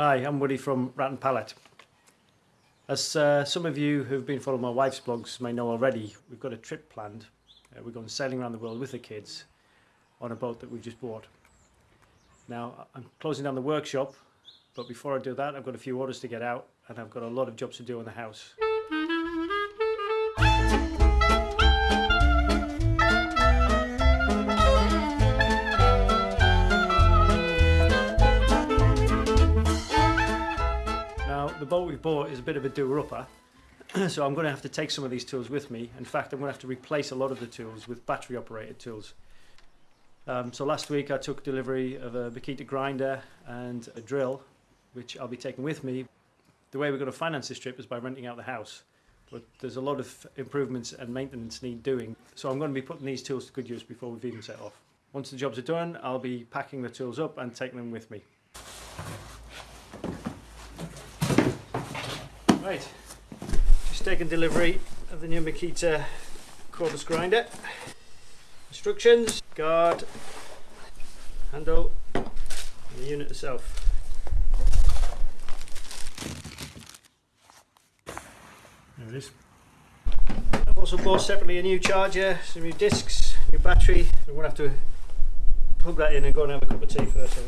Hi, I'm Woody from Rat and Pallet. As uh, some of you who've been following my wife's blogs may know already, we've got a trip planned. Uh, we're going sailing around the world with the kids on a boat that we've just bought. Now, I'm closing down the workshop, but before I do that, I've got a few orders to get out and I've got a lot of jobs to do in the house. Bought is a bit of a doer-upper, so I'm going to have to take some of these tools with me. In fact, I'm going to have to replace a lot of the tools with battery-operated tools. Um, so last week I took delivery of a Makita grinder and a drill, which I'll be taking with me. The way we're going to finance this trip is by renting out the house, but there's a lot of improvements and maintenance need doing. So I'm going to be putting these tools to good use before we've even set off. Once the jobs are done, I'll be packing the tools up and taking them with me. Right, just taking delivery of the new Makita cordless grinder. Instructions, guard, handle, and the unit itself. There it is. I've also bought separately a new charger, some new discs, new battery. I'm going to have to plug that in and go and have a cup of tea first.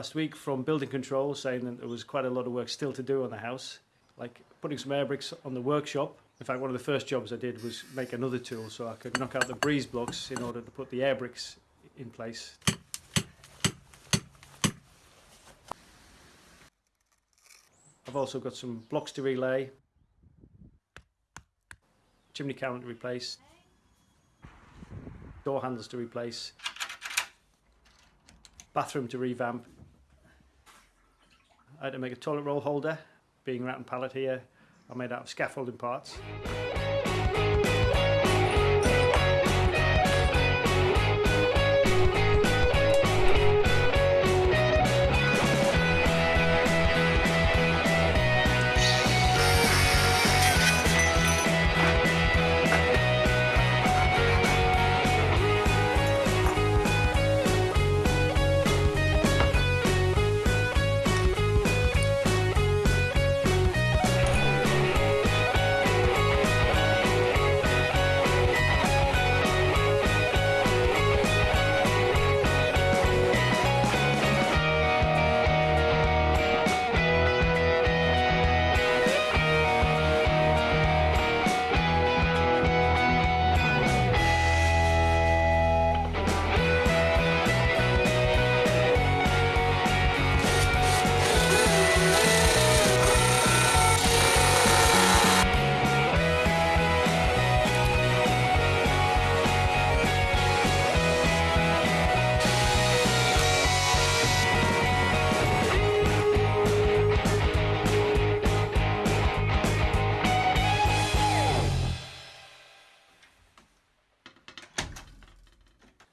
Last week from building control saying that there was quite a lot of work still to do on the house, like putting some air bricks on the workshop. In fact, one of the first jobs I did was make another tool so I could knock out the breeze blocks in order to put the air bricks in place. I've also got some blocks to relay, chimney counter to replace, door handles to replace, bathroom to revamp. I had to make a toilet roll holder, being rat and pallet here. I made out of scaffolding parts.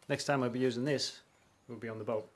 Next time I'll be using this, we'll be on the boat.